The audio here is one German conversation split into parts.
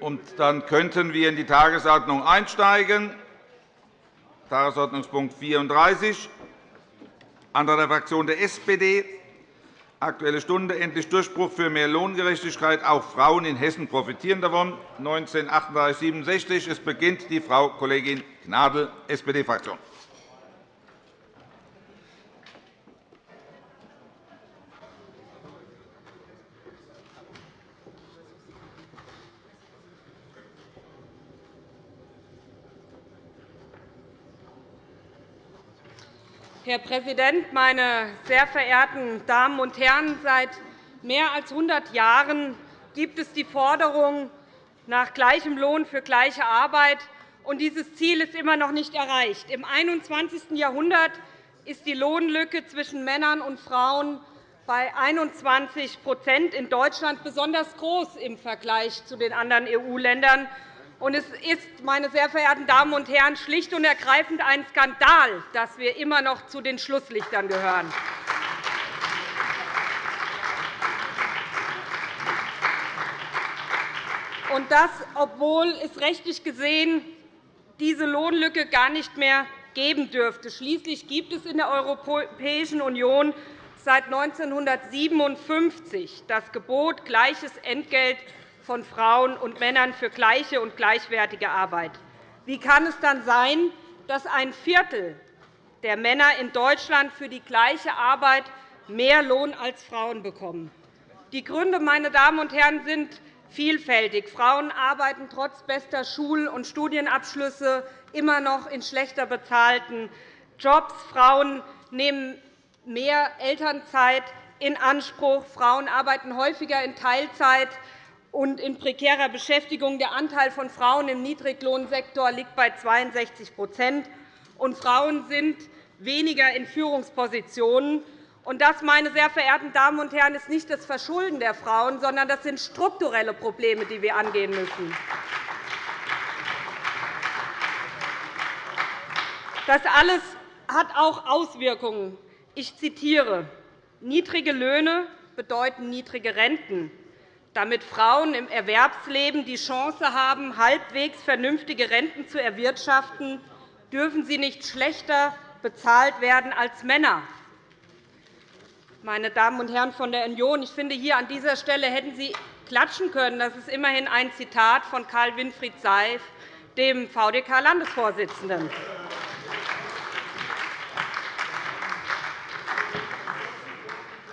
Und dann könnten wir in die Tagesordnung einsteigen. Tagesordnungspunkt 34, Antrag der Fraktion der SPD, Aktuelle Stunde, endlich Durchbruch für mehr Lohngerechtigkeit. Auch Frauen in Hessen profitieren davon. 1938 Es beginnt die Frau Kollegin Gnadl, SPD-Fraktion. Herr Präsident, meine sehr verehrten Damen und Herren! Seit mehr als 100 Jahren gibt es die Forderung nach gleichem Lohn für gleiche Arbeit. und Dieses Ziel ist immer noch nicht erreicht. Im 21. Jahrhundert ist die Lohnlücke zwischen Männern und Frauen bei 21% in Deutschland besonders groß im Vergleich zu den anderen EU-Ländern. Und es ist, meine sehr verehrten Damen und Herren, schlicht und ergreifend ein Skandal, dass wir immer noch zu den Schlusslichtern gehören. Und das, obwohl es rechtlich gesehen diese Lohnlücke gar nicht mehr geben dürfte. Schließlich gibt es in der Europäischen Union seit 1957 das Gebot gleiches Entgelt von Frauen und Männern für gleiche und gleichwertige Arbeit. Wie kann es dann sein, dass ein Viertel der Männer in Deutschland für die gleiche Arbeit mehr Lohn als Frauen bekommen? Die Gründe meine Damen und Herren, sind vielfältig. Frauen arbeiten trotz bester Schul- und Studienabschlüsse immer noch in schlechter bezahlten Jobs. Frauen nehmen mehr Elternzeit in Anspruch. Frauen arbeiten häufiger in Teilzeit und in prekärer Beschäftigung. Der Anteil von Frauen im Niedriglohnsektor liegt bei 62 und Frauen sind weniger in Führungspositionen. Das, meine sehr verehrten Damen und Herren, ist nicht das Verschulden der Frauen, sondern das sind strukturelle Probleme, die wir angehen müssen. Das alles hat auch Auswirkungen. Ich zitiere. Niedrige Löhne bedeuten niedrige Renten. Damit Frauen im Erwerbsleben die Chance haben, halbwegs vernünftige Renten zu erwirtschaften, dürfen sie nicht schlechter bezahlt werden als Männer. Meine Damen und Herren von der Union, ich finde, hier an dieser Stelle hätten Sie klatschen können. Das ist immerhin ein Zitat von Karl Winfried Seif, dem VDK-Landesvorsitzenden.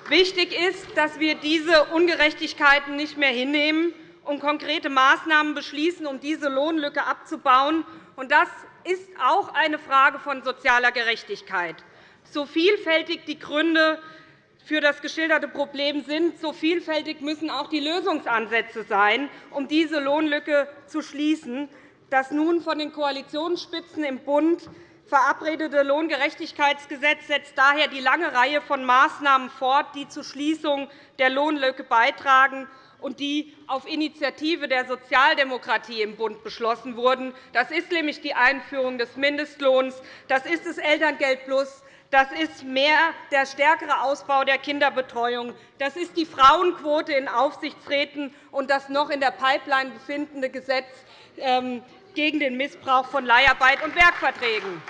Wichtig ist, dass wir diese Ungerechtigkeiten nicht mehr hinnehmen und konkrete Maßnahmen beschließen, um diese Lohnlücke abzubauen. Das ist auch eine Frage von sozialer Gerechtigkeit. So vielfältig die Gründe für das geschilderte Problem sind, so vielfältig müssen auch die Lösungsansätze sein, um diese Lohnlücke zu schließen. Das nun von den Koalitionsspitzen im Bund verabredete Lohngerechtigkeitsgesetz setzt daher die lange Reihe von Maßnahmen fort, die zur Schließung der Lohnlücke beitragen und die auf Initiative der Sozialdemokratie im Bund beschlossen wurden. Das ist nämlich die Einführung des Mindestlohns, das ist das Elterngeld Plus, das ist mehr der stärkere Ausbau der Kinderbetreuung, das ist die Frauenquote in Aufsichtsräten und das noch in der Pipeline befindende Gesetz ähm, gegen den Missbrauch von Leiharbeit und Werkverträgen.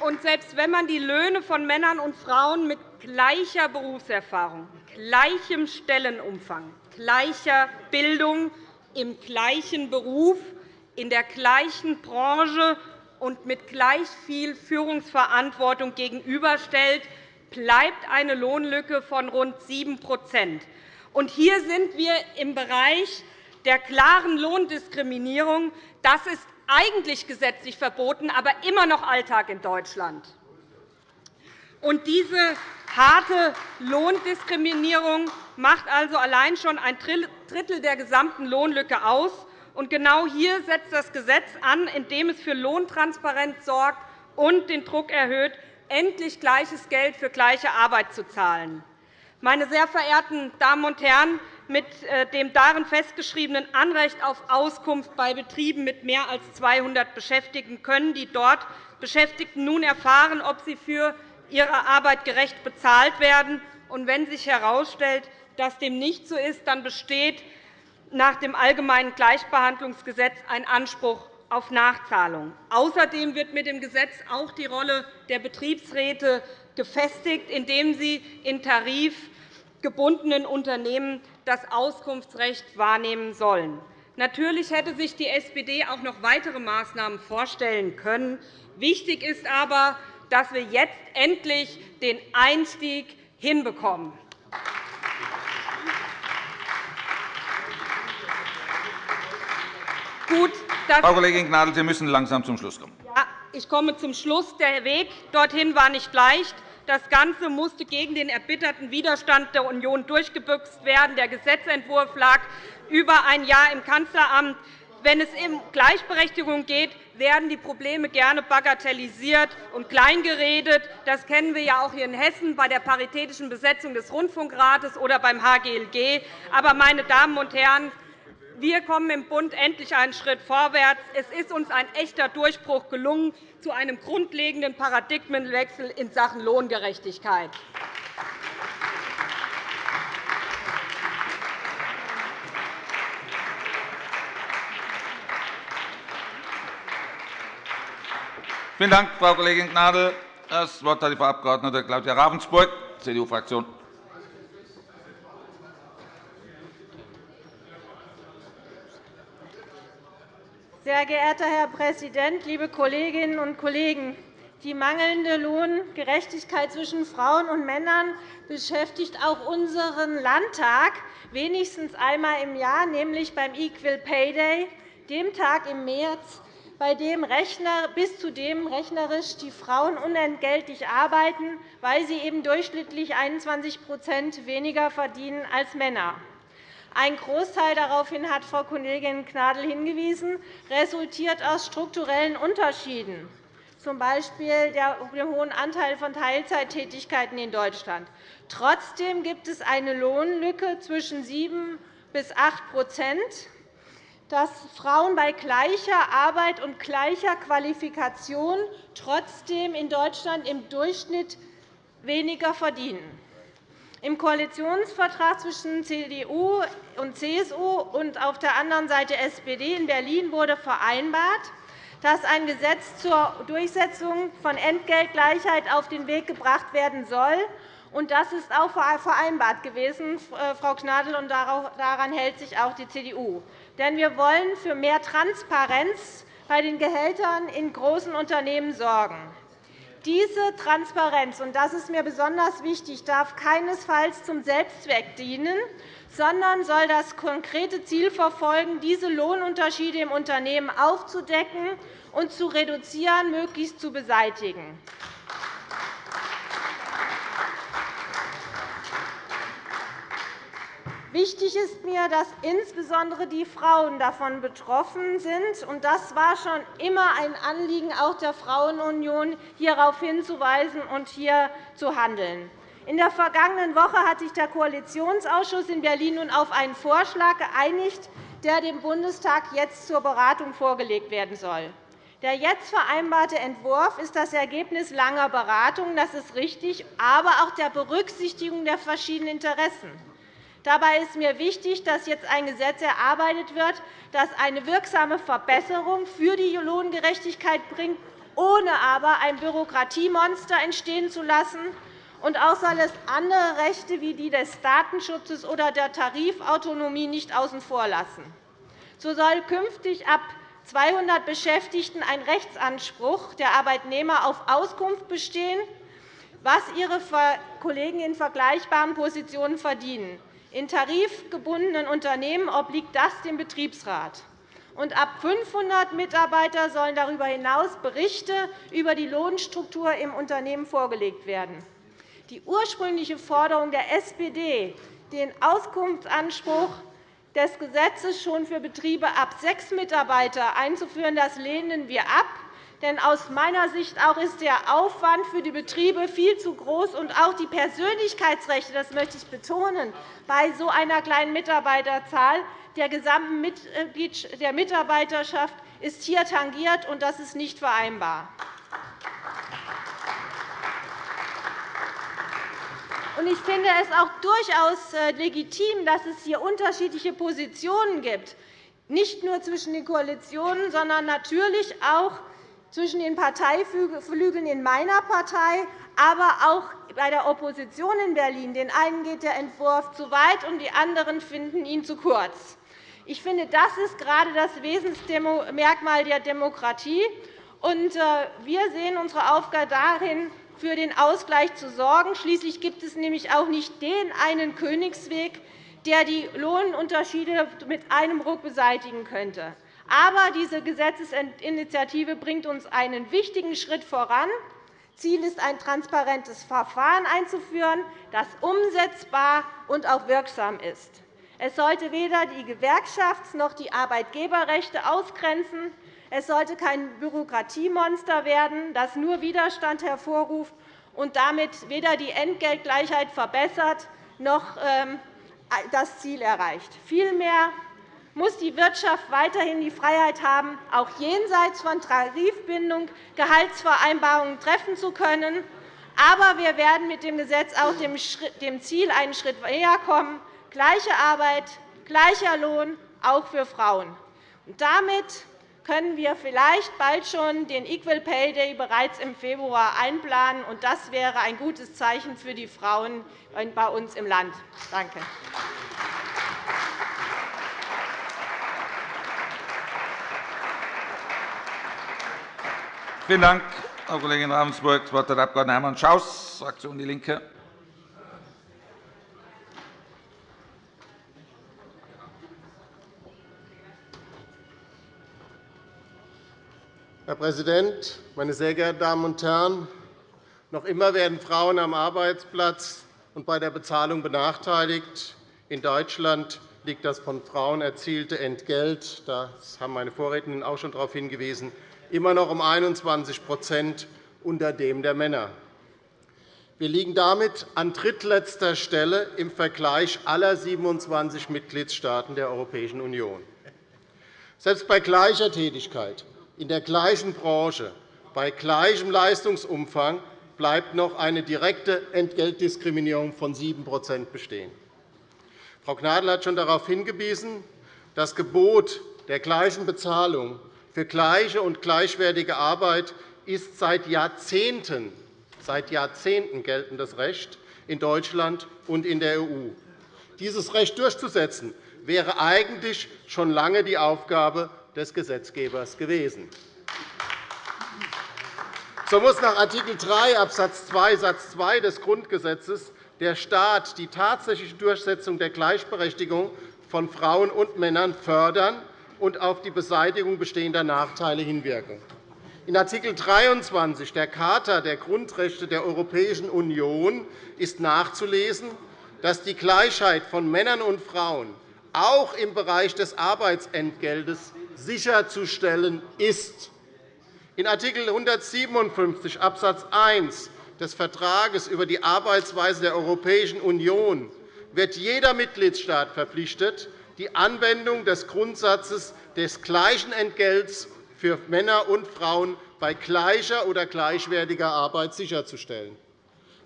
Und selbst wenn man die Löhne von Männern und Frauen mit gleicher Berufserfahrung, gleichem Stellenumfang, gleicher Bildung, im gleichen Beruf, in der gleichen Branche und mit gleich viel Führungsverantwortung gegenüberstellt, bleibt eine Lohnlücke von rund 7 und Hier sind wir im Bereich der klaren Lohndiskriminierung. Das ist eigentlich gesetzlich verboten, aber immer noch Alltag in Deutschland. Diese harte Lohndiskriminierung macht also allein schon ein Drittel der gesamten Lohnlücke aus. Genau hier setzt das Gesetz an, indem es für Lohntransparenz sorgt und den Druck erhöht, endlich gleiches Geld für gleiche Arbeit zu zahlen. Meine sehr verehrten Damen und Herren, mit äh, dem darin festgeschriebenen Anrecht auf Auskunft bei Betrieben mit mehr als 200 Beschäftigten können die dort Beschäftigten nun erfahren, ob sie für ihre Arbeit gerecht bezahlt werden Und wenn sich herausstellt, dass dem nicht so ist, dann besteht nach dem Allgemeinen Gleichbehandlungsgesetz ein Anspruch auf Nachzahlung. Außerdem wird mit dem Gesetz auch die Rolle der Betriebsräte gefestigt, indem sie in tarifgebundenen Unternehmen das Auskunftsrecht wahrnehmen sollen. Natürlich hätte sich die SPD auch noch weitere Maßnahmen vorstellen können. Wichtig ist aber, dass wir jetzt endlich den Einstieg hinbekommen. Gut, Frau Kollegin Gnadl, Sie müssen langsam zum Schluss kommen. Ja, ich komme zum Schluss. Der Weg dorthin war nicht leicht. Das Ganze musste gegen den erbitterten Widerstand der Union durchgebüxt werden. Der Gesetzentwurf lag über ein Jahr im Kanzleramt. Wenn es um Gleichberechtigung geht, werden die Probleme gerne bagatellisiert und kleingeredet. Das kennen wir ja auch hier in Hessen bei der paritätischen Besetzung des Rundfunkrates oder beim HGLG. Aber, meine Damen und Herren, wir kommen im Bund endlich einen Schritt vorwärts. Es ist uns ein echter Durchbruch gelungen zu einem grundlegenden Paradigmenwechsel in Sachen Lohngerechtigkeit. Vielen Dank, Frau Kollegin Gnadl. Das Wort hat die Frau Abg. Claudia Ravensburg, CDU-Fraktion. Sehr geehrter Herr Präsident, liebe Kolleginnen und Kollegen! Die mangelnde Lohngerechtigkeit zwischen Frauen und Männern beschäftigt auch unseren Landtag wenigstens einmal im Jahr, nämlich beim Equal Pay Day, dem Tag im März, bei dem bis zu dem rechnerisch die Frauen unentgeltlich arbeiten, weil sie eben durchschnittlich 21% weniger verdienen als Männer. Ein Großteil daraufhin hat Frau Kollegin Gnadl hingewiesen, resultiert aus strukturellen Unterschieden, z. B. dem hohen Anteil von Teilzeittätigkeiten in Deutschland. Trotzdem gibt es eine Lohnlücke zwischen 7 bis 8% dass Frauen bei gleicher Arbeit und gleicher Qualifikation trotzdem in Deutschland im Durchschnitt weniger verdienen. Im Koalitionsvertrag zwischen CDU und CSU und auf der anderen Seite SPD in Berlin wurde vereinbart, dass ein Gesetz zur Durchsetzung von Entgeltgleichheit auf den Weg gebracht werden soll. Das ist auch vereinbart gewesen, äh, Frau Gnadl, und daran hält sich auch die CDU. Denn wir wollen für mehr Transparenz bei den Gehältern in großen Unternehmen sorgen. Diese Transparenz, und das ist mir besonders wichtig, darf keinesfalls zum Selbstzweck dienen, sondern soll das konkrete Ziel verfolgen, diese Lohnunterschiede im Unternehmen aufzudecken und zu reduzieren, möglichst zu beseitigen. Wichtig ist mir, dass insbesondere die Frauen davon betroffen sind. Das war schon immer ein Anliegen auch der Frauenunion, hierauf hinzuweisen und hier zu handeln. In der vergangenen Woche hat sich der Koalitionsausschuss in Berlin nun auf einen Vorschlag geeinigt, der dem Bundestag jetzt zur Beratung vorgelegt werden soll. Der jetzt vereinbarte Entwurf ist das Ergebnis langer Beratungen, das ist richtig, aber auch der Berücksichtigung der verschiedenen Interessen. Dabei ist mir wichtig, dass jetzt ein Gesetz erarbeitet wird, das eine wirksame Verbesserung für die Lohngerechtigkeit bringt, ohne aber ein Bürokratiemonster entstehen zu lassen. Und auch soll es andere Rechte wie die des Datenschutzes oder der Tarifautonomie nicht außen vor lassen. So soll künftig ab 200 Beschäftigten ein Rechtsanspruch der Arbeitnehmer auf Auskunft bestehen, was ihre Kollegen in vergleichbaren Positionen verdienen. In tarifgebundenen Unternehmen obliegt das dem Betriebsrat. Und ab 500 Mitarbeiter sollen darüber hinaus Berichte über die Lohnstruktur im Unternehmen vorgelegt werden. Die ursprüngliche Forderung der SPD, den Auskunftsanspruch des Gesetzes schon für Betriebe ab sechs Mitarbeiter einzuführen, das lehnen wir ab. Denn aus meiner Sicht auch ist der Aufwand für die Betriebe viel zu groß, und auch die Persönlichkeitsrechte, das möchte ich betonen, bei so einer kleinen Mitarbeiterzahl der gesamten der Mitarbeiterschaft ist hier tangiert, und das ist nicht vereinbar. Ich finde es auch durchaus äh, legitim, dass es hier unterschiedliche Positionen gibt, nicht nur zwischen den Koalitionen, sondern natürlich auch zwischen den Parteiflügeln in meiner Partei, aber auch bei der Opposition in Berlin. Den einen geht der Entwurf zu weit, und die anderen finden ihn zu kurz. Ich finde, das ist gerade das Wesensmerkmal der Demokratie. Äh, wir sehen unsere Aufgabe darin, für den Ausgleich zu sorgen. Schließlich gibt es nämlich auch nicht den einen Königsweg, der die Lohnunterschiede mit einem Ruck beseitigen könnte. Aber diese Gesetzesinitiative bringt uns einen wichtigen Schritt voran. Ziel ist, ein transparentes Verfahren einzuführen, das umsetzbar und auch wirksam ist. Es sollte weder die Gewerkschafts- noch die Arbeitgeberrechte ausgrenzen. Es sollte kein Bürokratiemonster werden, das nur Widerstand hervorruft und damit weder die Entgeltgleichheit verbessert noch ähm, das Ziel erreicht. Vielmehr muss die Wirtschaft weiterhin die Freiheit haben, auch jenseits von Tarifbindung Gehaltsvereinbarungen treffen zu können. Aber wir werden mit dem Gesetz auch dem Ziel einen Schritt näher kommen, gleiche Arbeit, gleicher Lohn, auch für Frauen. damit können wir vielleicht bald schon den Equal Pay Day bereits im Februar einplanen. Das wäre ein gutes Zeichen für die Frauen bei uns im Land. Danke. Vielen Dank, Frau Kollegin Ravensburg. Das Wort hat der Abg. Hermann Schaus, Fraktion DIE LINKE. Herr Präsident, meine sehr geehrten Damen und Herren! Noch immer werden Frauen am Arbeitsplatz und bei der Bezahlung benachteiligt. In Deutschland liegt das von Frauen erzielte Entgelt, das haben meine Vorrednerin auch schon darauf hingewiesen, immer noch um 21% unter dem der Männer. Wir liegen damit an drittletzter Stelle im Vergleich aller 27 Mitgliedstaaten der Europäischen Union. Selbst bei gleicher Tätigkeit in der gleichen Branche, bei gleichem Leistungsumfang bleibt noch eine direkte Entgeltdiskriminierung von 7% bestehen. Frau Gnadl hat schon darauf hingewiesen, das Gebot der gleichen Bezahlung für gleiche und gleichwertige Arbeit ist seit Jahrzehnten, seit Jahrzehnten geltendes Recht in Deutschland und in der EU. Dieses Recht durchzusetzen, wäre eigentlich schon lange die Aufgabe des Gesetzgebers gewesen. So muss nach Art. 3 Abs. 2 Satz 2 des Grundgesetzes der Staat die tatsächliche Durchsetzung der Gleichberechtigung von Frauen und Männern fördern und auf die Beseitigung bestehender Nachteile hinwirken. In Art. 23 der Charta der Grundrechte der Europäischen Union ist nachzulesen, dass die Gleichheit von Männern und Frauen auch im Bereich des Arbeitsentgeltes sicherzustellen ist. In Art. 157 Abs. 1 des Vertrages über die Arbeitsweise der Europäischen Union wird jeder Mitgliedstaat verpflichtet, die Anwendung des Grundsatzes des gleichen Entgelts für Männer und Frauen bei gleicher oder gleichwertiger Arbeit sicherzustellen.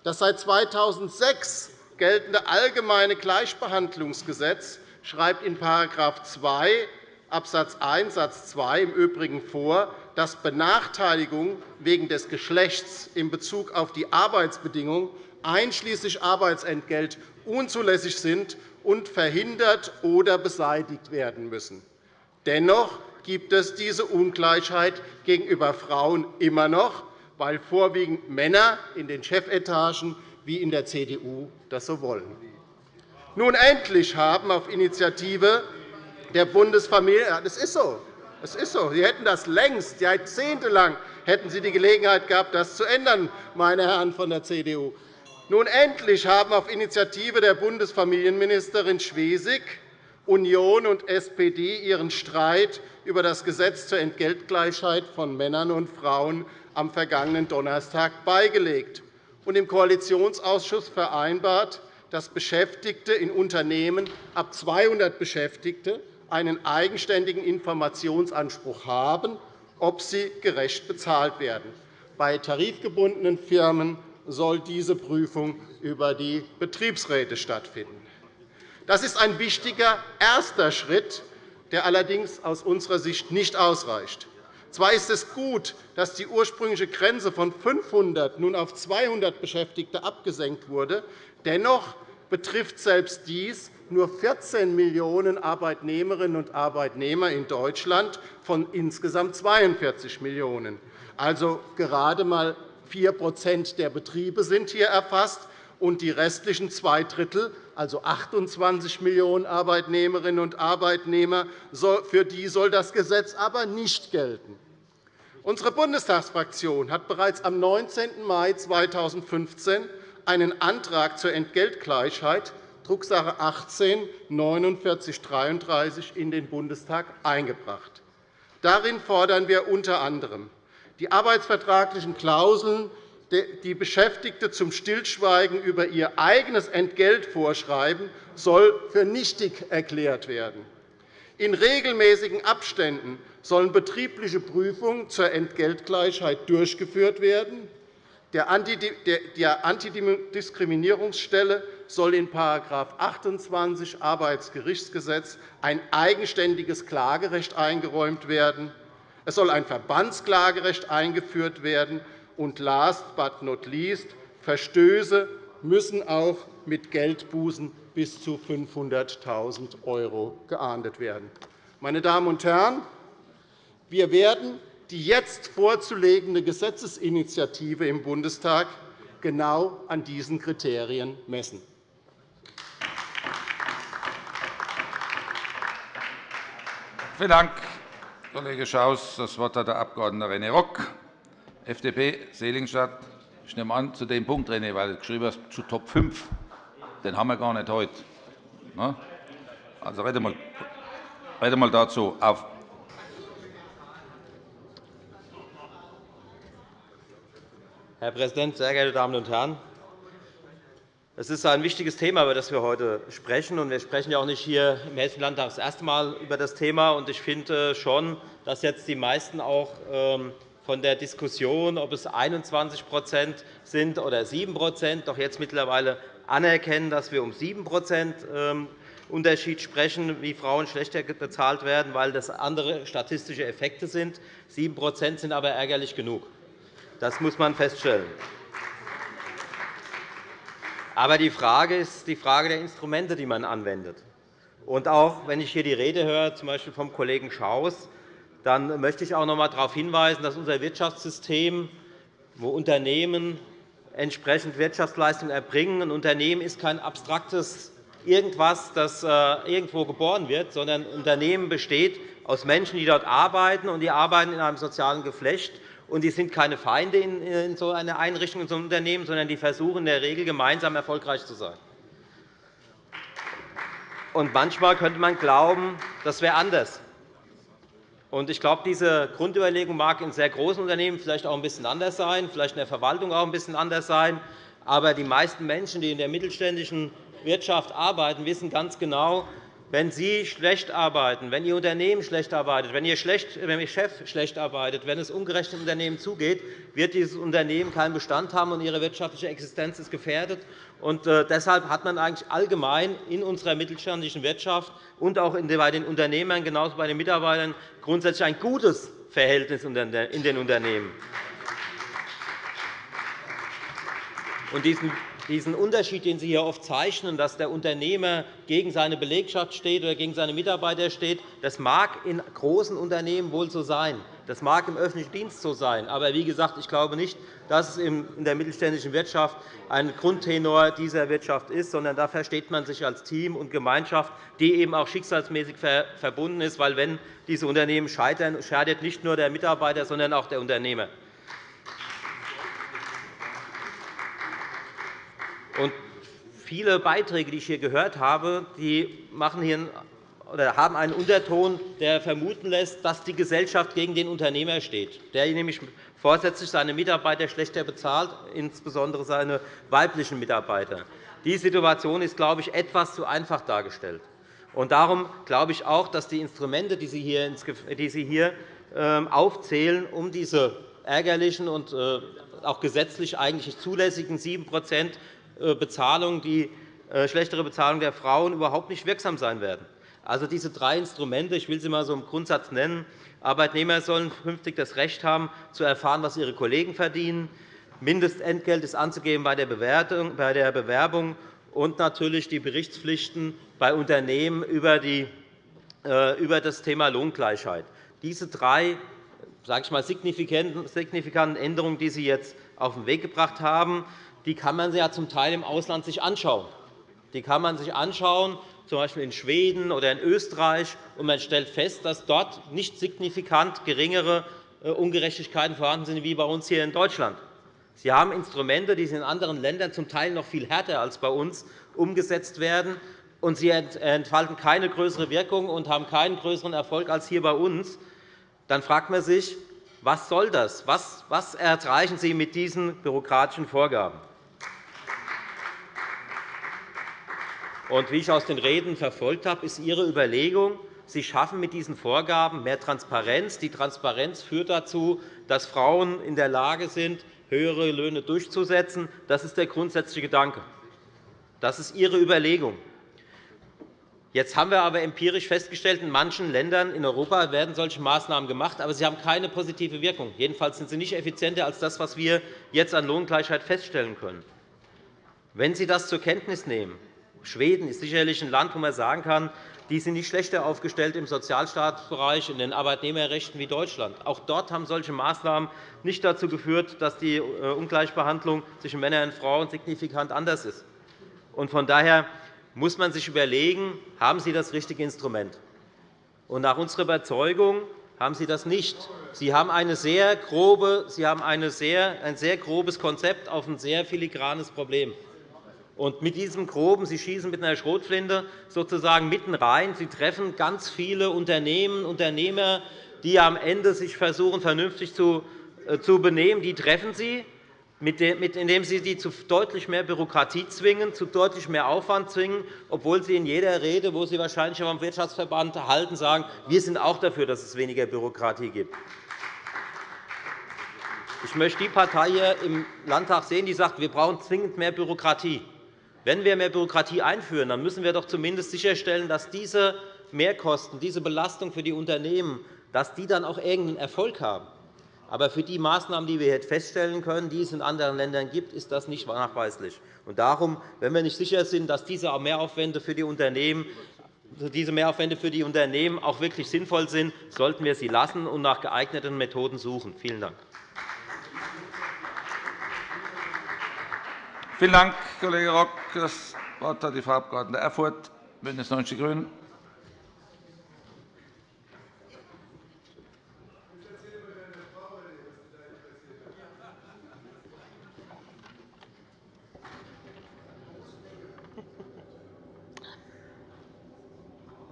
Das seit 2006 geltende Allgemeine Gleichbehandlungsgesetz schreibt in § 2 Abs. 1 Satz 2 im Übrigen vor, dass Benachteiligung wegen des Geschlechts in Bezug auf die Arbeitsbedingungen einschließlich Arbeitsentgelt unzulässig sind und verhindert oder beseitigt werden müssen. Dennoch gibt es diese Ungleichheit gegenüber Frauen immer noch, weil vorwiegend Männer in den Chefetagen wie in der CDU das so wollen. Nun endlich haben auf Initiative der Bundesfamilie das ist so. Das ist so. Sie hätten das längst, jahrzehntelang hätten Sie die Gelegenheit gehabt, das zu ändern, meine Herren von der CDU. Nun endlich haben auf Initiative der Bundesfamilienministerin Schwesig Union und SPD ihren Streit über das Gesetz zur Entgeltgleichheit von Männern und Frauen am vergangenen Donnerstag beigelegt und im Koalitionsausschuss vereinbart, dass Beschäftigte in Unternehmen ab 200 Beschäftigte einen eigenständigen Informationsanspruch haben, ob sie gerecht bezahlt werden. Bei tarifgebundenen Firmen soll diese Prüfung über die Betriebsräte stattfinden. Das ist ein wichtiger erster Schritt, der allerdings aus unserer Sicht nicht ausreicht. Zwar ist es gut, dass die ursprüngliche Grenze von 500 nun auf 200 Beschäftigte abgesenkt wurde. Dennoch betrifft selbst dies nur 14 Millionen Arbeitnehmerinnen und Arbeitnehmer in Deutschland von insgesamt 42 Millionen. Also gerade einmal 4% der Betriebe sind hier erfasst, und die restlichen zwei Drittel, also 28 Millionen Arbeitnehmerinnen und Arbeitnehmer, für die soll das Gesetz aber nicht gelten. Unsere Bundestagsfraktion hat bereits am 19. Mai 2015 einen Antrag zur Entgeltgleichheit Drucksache 18 4933 in den Bundestag eingebracht. Darin fordern wir unter anderem die arbeitsvertraglichen Klauseln, die Beschäftigte zum Stillschweigen über ihr eigenes Entgelt vorschreiben, soll für nichtig erklärt werden. In regelmäßigen Abständen sollen betriebliche Prüfungen zur Entgeltgleichheit durchgeführt werden. Der Antidiskriminierungsstelle soll in § 28 Arbeitsgerichtsgesetz ein eigenständiges Klagerecht eingeräumt werden. Es soll ein Verbandsklagerecht eingeführt werden. Und last but not least, Verstöße müssen auch mit Geldbußen bis zu 500.000 € geahndet werden. Meine Damen und Herren, wir werden die jetzt vorzulegende Gesetzesinitiative im Bundestag genau an diesen Kriterien messen. Vielen Dank, Kollege Schaus. – Das Wort hat der Abg. René Rock, FDP, Seligenstadt. Ich nehme an, zu dem Punkt, René, weil du geschrieben hast, zu Top 5. Den haben wir gar nicht heute. Ne? Also rede mal, rede mal dazu. Auf. Herr Präsident, sehr geehrte Damen und Herren! Es ist ein wichtiges Thema, über das wir heute sprechen. Wir sprechen ja auch nicht hier im Hessischen Landtag das erste Mal über das Thema. Ich finde schon, dass jetzt die meisten auch ähm, von der Diskussion, ob es 21 sind oder 7% doch jetzt mittlerweile anerkennen, dass wir um 7% ähm, Unterschied sprechen, wie Frauen schlechter bezahlt werden, weil das andere statistische Effekte sind. 7% sind aber ärgerlich genug. Das muss man feststellen. Aber die Frage ist die Frage der Instrumente, die man anwendet. Und auch wenn ich hier die Rede höre, z. Vom Kollegen Schaus, dann möchte ich auch noch einmal darauf hinweisen, dass unser Wirtschaftssystem, wo Unternehmen entsprechend Wirtschaftsleistungen erbringen, ein Unternehmen ist kein abstraktes irgendwas, das äh, irgendwo geboren wird, sondern ein Unternehmen besteht aus Menschen, die dort arbeiten, und die arbeiten in einem sozialen Geflecht und die sind keine Feinde in so einer Einrichtung, in so einem Unternehmen, sondern die versuchen in der Regel gemeinsam erfolgreich zu sein. Und manchmal könnte man glauben, das wäre anders. Und ich glaube, diese Grundüberlegung mag in sehr großen Unternehmen vielleicht auch ein bisschen anders sein, vielleicht in der Verwaltung auch ein bisschen anders sein. Aber die meisten Menschen, die in der mittelständischen Wirtschaft arbeiten, wissen ganz genau, wenn Sie schlecht arbeiten, wenn Ihr Unternehmen schlecht arbeitet, wenn Ihr, Chef schlecht arbeitet, wenn es ungerecht im Unternehmen zugeht, wird dieses Unternehmen keinen Bestand haben, und Ihre wirtschaftliche Existenz ist gefährdet. Und äh, deshalb hat man eigentlich allgemein in unserer mittelständischen Wirtschaft und auch bei den Unternehmern, genauso bei den Mitarbeitern, grundsätzlich ein gutes Verhältnis in den Unternehmen. Und diesen diesen Unterschied, den Sie hier oft zeichnen, dass der Unternehmer gegen seine Belegschaft steht oder gegen seine Mitarbeiter steht, das mag in großen Unternehmen wohl so sein. Das mag im öffentlichen Dienst so sein. Aber wie gesagt, ich glaube nicht, dass es in der mittelständischen Wirtschaft ein Grundtenor dieser Wirtschaft ist, sondern da versteht man sich als Team und Gemeinschaft, die eben auch schicksalsmäßig verbunden ist. Weil, wenn diese Unternehmen scheitern, schadet nicht nur der Mitarbeiter, sondern auch der Unternehmer. Und viele Beiträge, die ich hier gehört habe, die machen hier oder haben einen Unterton, der vermuten lässt, dass die Gesellschaft gegen den Unternehmer steht, der nämlich vorsätzlich seine Mitarbeiter schlechter bezahlt, insbesondere seine weiblichen Mitarbeiter. Die Situation ist, glaube ich, etwas zu einfach dargestellt. Und darum glaube ich auch, dass die Instrumente, die Sie hier, ähm, aufzählen, um diese ärgerlichen und äh, auch gesetzlich eigentlich zulässigen 7 äh, Bezahlung, die äh, schlechtere Bezahlung der Frauen überhaupt nicht wirksam sein werden. Also diese drei Instrumente, ich will sie einmal so im Grundsatz nennen, Arbeitnehmer sollen künftig das Recht haben, zu erfahren, was ihre Kollegen verdienen. Mindestentgelt ist anzugeben bei der Bewerbung und natürlich die Berichtspflichten bei Unternehmen über, die, äh, über das Thema Lohngleichheit. Diese drei sage ich mal, signifikanten Änderungen, die Sie jetzt auf den Weg gebracht haben, die kann man sich ja zum Teil im Ausland sich anschauen. Die kann man sich anschauen, z. In Schweden oder in Österreich, und man stellt fest, dass dort nicht signifikant geringere äh, Ungerechtigkeiten vorhanden sind wie bei uns hier in Deutschland. Sie haben Instrumente, die in anderen Ländern zum Teil noch viel härter als bei uns umgesetzt werden, und sie entfalten keine größere Wirkung und haben keinen größeren Erfolg als hier bei uns. Dann fragt man sich, was soll das? Was erreichen Sie mit diesen bürokratischen Vorgaben? Und wie ich aus den Reden verfolgt habe, ist Ihre Überlegung, Sie schaffen mit diesen Vorgaben mehr Transparenz. Die Transparenz führt dazu, dass Frauen in der Lage sind, höhere Löhne durchzusetzen. Das ist der grundsätzliche Gedanke. Das ist Ihre Überlegung. Jetzt haben wir aber empirisch festgestellt, in manchen Ländern in Europa werden solche Maßnahmen gemacht, aber sie haben keine positive Wirkung. Jedenfalls sind sie nicht effizienter als das, was wir jetzt an Lohngleichheit feststellen können. Wenn Sie das zur Kenntnis nehmen, Schweden ist sicherlich ein Land, wo man sagen kann, die sind nicht schlechter aufgestellt im Sozialstaatsbereich, in den Arbeitnehmerrechten wie Deutschland. Auch dort haben solche Maßnahmen nicht dazu geführt, dass die äh, Ungleichbehandlung zwischen Männern und Frauen signifikant anders ist. Von daher muss man sich überlegen, haben Sie das richtige Instrument? Und nach unserer Überzeugung haben Sie das nicht. Sie haben, eine sehr grobe, Sie haben eine sehr, ein sehr grobes Konzept auf ein sehr filigranes Problem. Und mit diesem Groben, Sie schießen mit einer Schrotflinte sozusagen mitten rein. Sie treffen ganz viele Unternehmen, Unternehmer, die am Ende sich versuchen, vernünftig zu äh, benehmen. Die treffen Sie indem Sie sie zu deutlich mehr Bürokratie zwingen, zu deutlich mehr Aufwand zwingen, obwohl Sie in jeder Rede, wo Sie wahrscheinlich auch am Wirtschaftsverband halten, sagen, wir sind auch dafür, dass es weniger Bürokratie gibt. Ich möchte die Partei hier im Landtag sehen, die sagt, wir brauchen zwingend mehr Bürokratie. Wenn wir mehr Bürokratie einführen, dann müssen wir doch zumindest sicherstellen, dass diese Mehrkosten, diese Belastung für die Unternehmen dass die dann auch irgendeinen Erfolg haben. Aber für die Maßnahmen, die wir jetzt feststellen können, die es in anderen Ländern gibt, ist das nicht nachweislich. Und darum, wenn wir nicht sicher sind, dass diese Mehraufwände für die Unternehmen diese Mehraufwände für die Unternehmen auch wirklich sinnvoll sind, sollten wir sie lassen und nach geeigneten Methoden suchen. Vielen Dank. Vielen Dank, Kollege Rock. Das Wort hat die Frau Abg. Erfurth, BÜNDNIS 90 die GRÜNEN.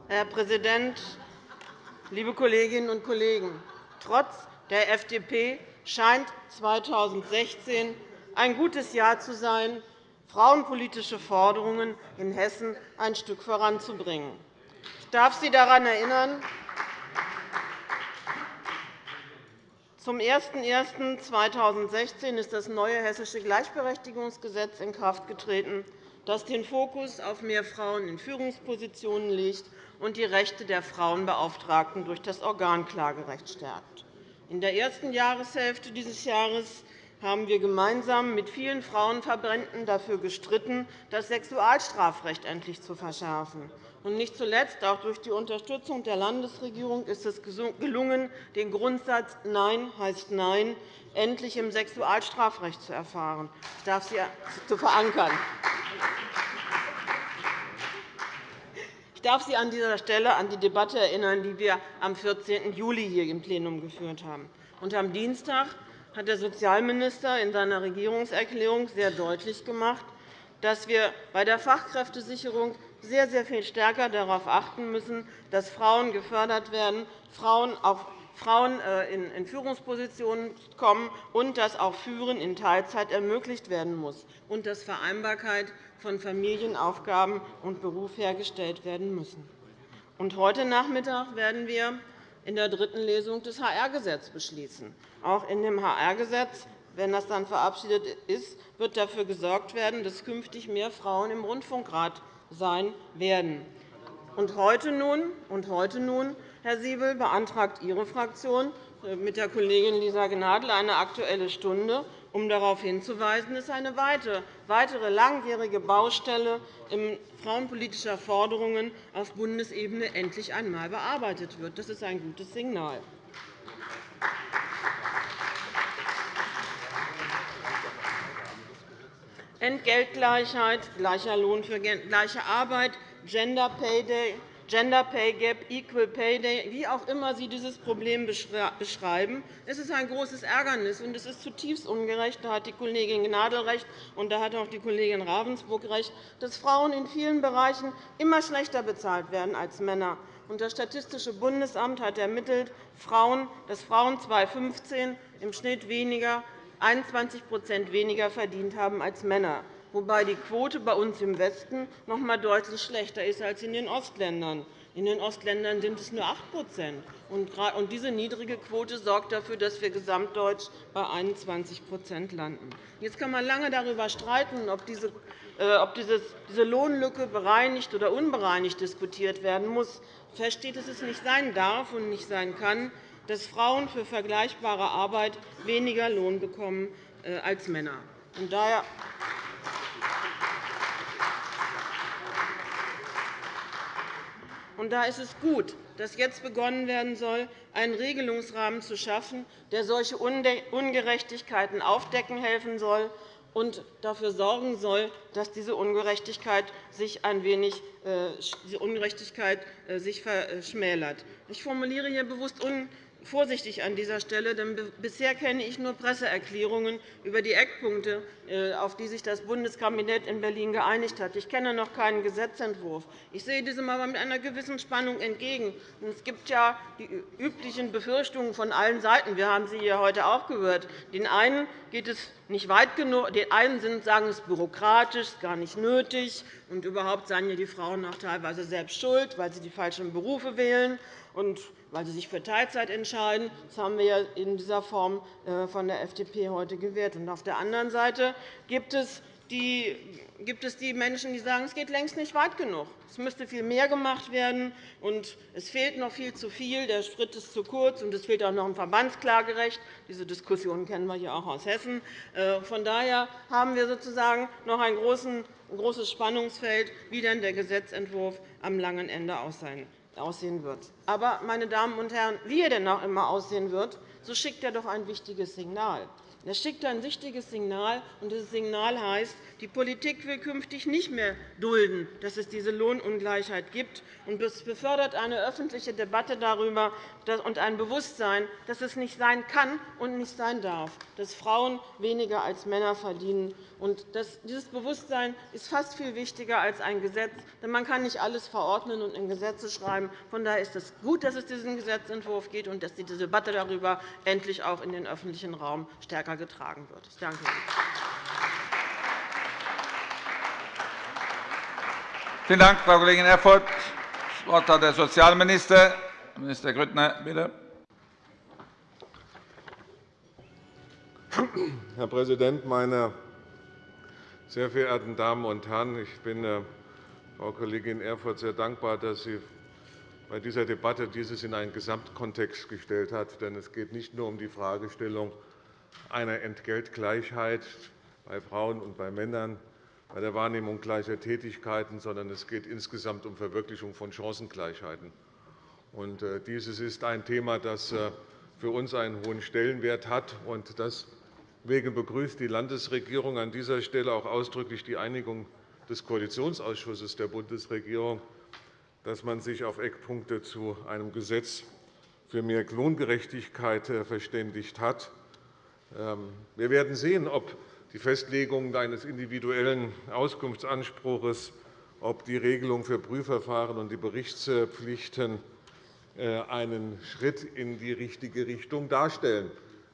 Herr Präsident, liebe Kolleginnen und Kollegen! Trotz der FDP scheint 2016 ein gutes Jahr zu sein, frauenpolitische Forderungen in Hessen ein Stück voranzubringen. Ich darf Sie daran erinnern, zum 01.01.2016 ist das neue Hessische Gleichberechtigungsgesetz in Kraft getreten, das den Fokus auf mehr Frauen in Führungspositionen legt und die Rechte der Frauenbeauftragten durch das Organklagerecht stärkt. In der ersten Jahreshälfte dieses Jahres haben wir gemeinsam mit vielen Frauenverbänden dafür gestritten, das Sexualstrafrecht endlich zu verschärfen. Und nicht zuletzt auch durch die Unterstützung der Landesregierung ist es gelungen, den Grundsatz Nein heißt Nein endlich im Sexualstrafrecht zu erfahren. Ich darf Sie zu verankern. Ich darf Sie an dieser Stelle an die Debatte erinnern, die wir am 14. Juli hier im Plenum geführt haben. Und am Dienstag hat der Sozialminister in seiner Regierungserklärung sehr deutlich gemacht, dass wir bei der Fachkräftesicherung sehr, sehr viel stärker darauf achten müssen, dass Frauen gefördert werden, Frauen auf Frauen äh, in Führungspositionen kommen und dass auch Führen in Teilzeit ermöglicht werden muss und dass Vereinbarkeit von Familienaufgaben und Beruf hergestellt werden müssen. heute Nachmittag werden wir in der dritten Lesung des HR-Gesetzes beschließen. Auch in dem HR-Gesetz wenn das dann verabschiedet ist, wird dafür gesorgt werden, dass künftig mehr Frauen im Rundfunkrat sein werden. Und heute nun, und heute nun Herr Siebel, beantragt Ihre Fraktion äh, mit der Kollegin Lisa Gnadl eine Aktuelle Stunde, um darauf hinzuweisen, dass eine weitere langjährige Baustelle frauenpolitischer Forderungen auf Bundesebene endlich einmal bearbeitet wird. Das ist ein gutes Signal. Entgeltgleichheit, gleicher Lohn für gleiche Arbeit, Gender Pay Day, Gender Pay Gap, Equal Pay Day, wie auch immer Sie dieses Problem beschreiben. Es ist ein großes Ärgernis, und es ist zutiefst ungerecht. Da hat die Kollegin Gnadl recht, und da hat auch die Kollegin Ravensburg recht, dass Frauen in vielen Bereichen immer schlechter bezahlt werden als Männer. Das Statistische Bundesamt hat ermittelt, dass Frauen 2015 im Schnitt weniger, 21% weniger verdient haben als Männer wobei die Quote bei uns im Westen noch einmal deutlich schlechter ist als in den Ostländern. In den Ostländern sind es nur 8 und Diese niedrige Quote sorgt dafür, dass wir gesamtdeutsch bei 21% landen. Jetzt kann man lange darüber streiten, ob diese äh, Lohnlücke bereinigt oder unbereinigt diskutiert werden muss. Fest steht, dass es nicht sein darf und nicht sein kann, dass Frauen für vergleichbare Arbeit weniger Lohn bekommen äh, als Männer. Daher Und da ist es gut, dass jetzt begonnen werden soll, einen Regelungsrahmen zu schaffen, der solche Ungerechtigkeiten aufdecken helfen soll und dafür sorgen soll, dass diese Ungerechtigkeit sich ein wenig äh, Ungerechtigkeit äh, sich verschmälert. Ich formuliere hier bewusst vorsichtig an dieser Stelle, denn bisher kenne ich nur Presseerklärungen über die Eckpunkte, äh, auf die sich das Bundeskabinett in Berlin geeinigt hat. Ich kenne noch keinen Gesetzentwurf. Ich sehe diesem aber mit einer gewissen Spannung entgegen. Es gibt ja die üblichen Befürchtungen von allen Seiten. Wir haben sie hier heute auch gehört. Den einen geht es nicht weit genug. Die einen sagen, es bürokratisch, gar nicht nötig, und überhaupt seien die Frauen auch teilweise selbst schuld, weil sie die falschen Berufe wählen und weil sie sich für Teilzeit entscheiden. Das haben wir in dieser Form äh, von der FDP heute gewährt. Auf der anderen Seite gibt es die gibt es die Menschen, die sagen, es geht längst nicht weit genug. Es müsste viel mehr gemacht werden, und es fehlt noch viel zu viel. Der Schritt ist zu kurz, und es fehlt auch noch ein Verbandsklagerecht. Diese Diskussion kennen wir hier auch aus Hessen. Äh, von daher haben wir sozusagen noch ein großes Spannungsfeld, wie denn der Gesetzentwurf am langen Ende aussehen wird. Aber, meine Damen und Herren, wie er denn auch immer aussehen wird, so schickt er doch ein wichtiges Signal. Das schickt ein wichtiges Signal, und dieses Signal heißt, die Politik will künftig nicht mehr dulden, dass es diese Lohnungleichheit gibt, und es befördert eine öffentliche Debatte darüber und ein Bewusstsein, dass es nicht sein kann und nicht sein darf, dass Frauen weniger als Männer verdienen. Und dieses Bewusstsein ist fast viel wichtiger als ein Gesetz, denn man kann nicht alles verordnen und in Gesetze schreiben. Von daher ist es gut, dass es diesen Gesetzentwurf gibt und dass die Debatte darüber endlich auch in den öffentlichen Raum stärker getragen wird. Ich danke Ihnen. Vielen Dank, Frau Kollegin Erfurth. Das Wort hat der Sozialminister. Minister Grüttner, bitte. Herr Präsident, meine sehr verehrten Damen und Herren! Ich bin äh, Frau Kollegin Erfurth sehr dankbar, dass sie bei dieser Debatte dieses in einen Gesamtkontext gestellt hat. Denn es geht nicht nur um die Fragestellung einer Entgeltgleichheit bei Frauen und bei Männern, bei der Wahrnehmung gleicher Tätigkeiten, sondern es geht insgesamt um Verwirklichung von Chancengleichheiten. Äh, dieses ist ein Thema, das äh, für uns einen hohen Stellenwert hat. Deswegen begrüßt die Landesregierung an dieser Stelle auch ausdrücklich die Einigung des Koalitionsausschusses der Bundesregierung, dass man sich auf Eckpunkte zu einem Gesetz für mehr Lohngerechtigkeit äh, verständigt hat. Ähm, wir werden sehen, ob die Festlegung eines individuellen Auskunftsanspruchs, ob die Regelung für Prüfverfahren und die Berichtspflichten äh, einen Schritt in die richtige Richtung darstellen.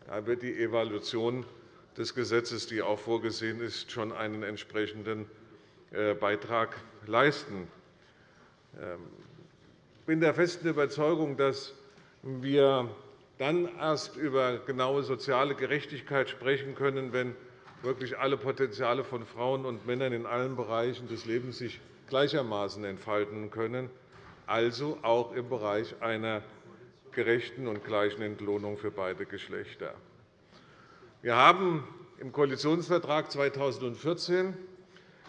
Da wird die Evaluation des Gesetzes, die auch vorgesehen ist, schon einen entsprechenden äh, Beitrag leisten. Ich ähm, bin der festen Überzeugung, dass wir dann erst über genaue soziale Gerechtigkeit sprechen können, wenn wirklich alle Potenziale von Frauen und Männern in allen Bereichen des Lebens sich gleichermaßen entfalten können, also auch im Bereich einer gerechten und gleichen Entlohnung für beide Geschlechter. Wir haben im Koalitionsvertrag 2014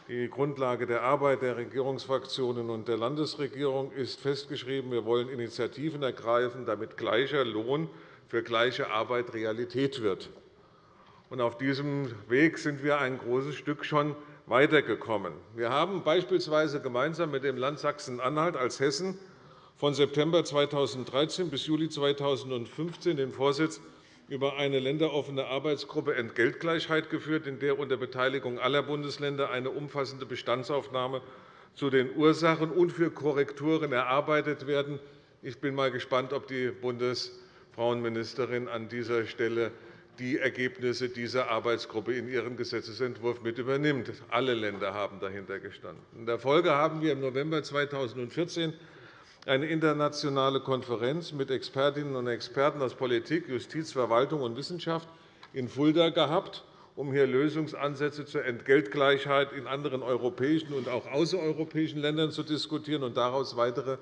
die Grundlage der Arbeit der Regierungsfraktionen und der Landesregierung ist festgeschrieben. Wir wollen Initiativen ergreifen, damit gleicher Lohn für gleiche Arbeit Realität wird. Auf diesem Weg sind wir ein großes Stück schon weitergekommen. Wir haben beispielsweise gemeinsam mit dem Land Sachsen-Anhalt als Hessen von September 2013 bis Juli 2015 den Vorsitz über eine länderoffene Arbeitsgruppe Entgeltgleichheit geführt, in der unter Beteiligung aller Bundesländer eine umfassende Bestandsaufnahme zu den Ursachen und für Korrekturen erarbeitet werden. Ich bin mal gespannt, ob die Bundesfrauenministerin an dieser Stelle die Ergebnisse dieser Arbeitsgruppe in ihren Gesetzentwurf mit übernimmt. Alle Länder haben dahinter gestanden. In der Folge haben wir im November 2014 eine internationale Konferenz mit Expertinnen und Experten aus Politik, Justiz, Verwaltung und Wissenschaft in Fulda gehabt, um hier Lösungsansätze zur Entgeltgleichheit in anderen europäischen und auch außereuropäischen Ländern zu diskutieren und daraus weitere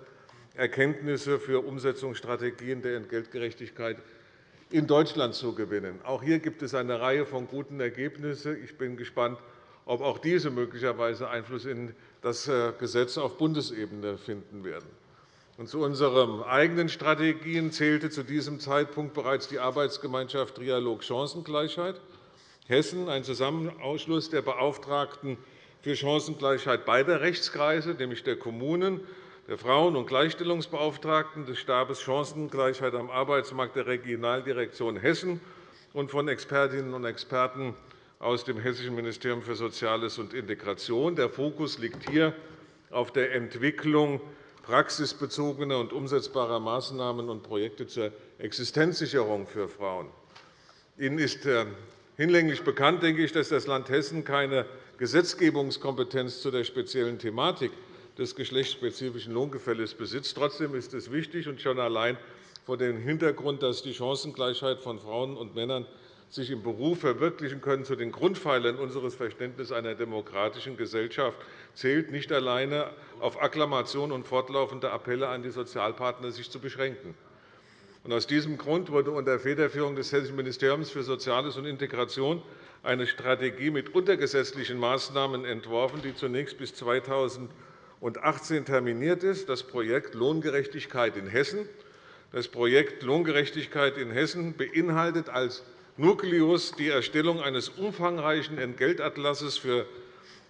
Erkenntnisse für Umsetzungsstrategien der Entgeltgerechtigkeit in Deutschland zu gewinnen. Auch hier gibt es eine Reihe von guten Ergebnissen. Ich bin gespannt, ob auch diese möglicherweise Einfluss in das äh, Gesetz auf Bundesebene finden werden. Zu unseren eigenen Strategien zählte zu diesem Zeitpunkt bereits die Arbeitsgemeinschaft Trialog Chancengleichheit Hessen, ein Zusammenausschluss der Beauftragten für Chancengleichheit beider Rechtskreise, nämlich der Kommunen, der Frauen- und Gleichstellungsbeauftragten, des Stabes Chancengleichheit am Arbeitsmarkt der Regionaldirektion Hessen und von Expertinnen und Experten aus dem Hessischen Ministerium für Soziales und Integration. Der Fokus liegt hier auf der Entwicklung praxisbezogener und umsetzbarer Maßnahmen und Projekte zur Existenzsicherung für Frauen. Ihnen ist äh, hinlänglich bekannt, denke ich, dass das Land Hessen keine Gesetzgebungskompetenz zu der speziellen Thematik des geschlechtsspezifischen Lohngefälles besitzt. Trotzdem ist es wichtig, und schon allein vor dem Hintergrund, dass die Chancengleichheit von Frauen und Männern sich im Beruf verwirklichen können, zu den Grundpfeilern unseres Verständnisses einer demokratischen Gesellschaft zählt, nicht alleine auf Akklamation und fortlaufende Appelle an die Sozialpartner sich zu beschränken. Aus diesem Grund wurde unter Federführung des Hessischen Ministeriums für Soziales und Integration eine Strategie mit untergesetzlichen Maßnahmen entworfen, die zunächst bis 2018 terminiert ist, das Projekt Lohngerechtigkeit in Hessen. Das Projekt Lohngerechtigkeit in Hessen beinhaltet als Nukleus die Erstellung eines umfangreichen Entgeltatlasses für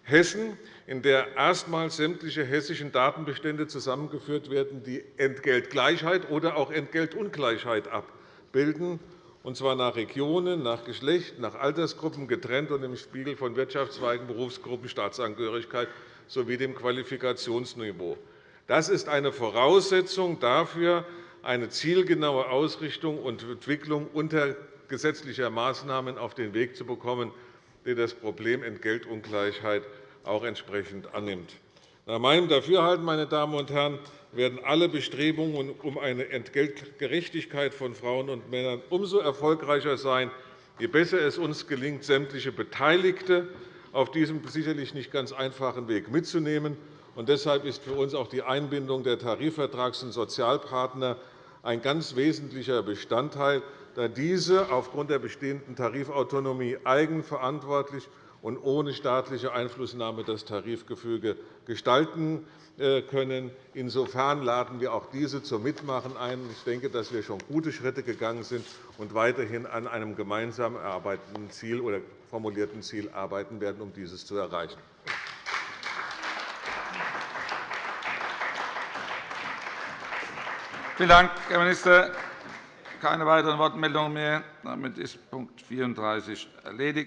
Hessen, in der erstmals sämtliche hessischen Datenbestände zusammengeführt werden, die Entgeltgleichheit oder auch Entgeltungleichheit abbilden, und zwar nach Regionen, nach Geschlecht, nach Altersgruppen getrennt und im Spiegel von Wirtschaftszweigen, Berufsgruppen, Staatsangehörigkeit sowie dem Qualifikationsniveau. Das ist eine Voraussetzung dafür, eine zielgenaue Ausrichtung und Entwicklung unter gesetzlicher Maßnahmen auf den Weg zu bekommen, die das Problem Entgeltungleichheit auch entsprechend annimmt. Nach meinem Dafürhalten meine Damen und Herren, werden alle Bestrebungen um eine Entgeltgerechtigkeit von Frauen und Männern umso erfolgreicher sein, je besser es uns gelingt, sämtliche Beteiligte auf diesem sicherlich nicht ganz einfachen Weg mitzunehmen. deshalb ist für uns auch die Einbindung der Tarifvertrags- und Sozialpartner ein ganz wesentlicher Bestandteil, da diese aufgrund der bestehenden Tarifautonomie eigenverantwortlich und ohne staatliche Einflussnahme das Tarifgefüge gestalten äh, können. Insofern laden wir auch diese zum Mitmachen ein. Ich denke, dass wir schon gute Schritte gegangen sind und weiterhin an einem gemeinsam erarbeiteten Ziel oder formulierten Ziel arbeiten werden, um dieses zu erreichen. Vielen Dank, Herr Minister. Keine weiteren Wortmeldungen mehr. Damit ist Punkt 34 erledigt.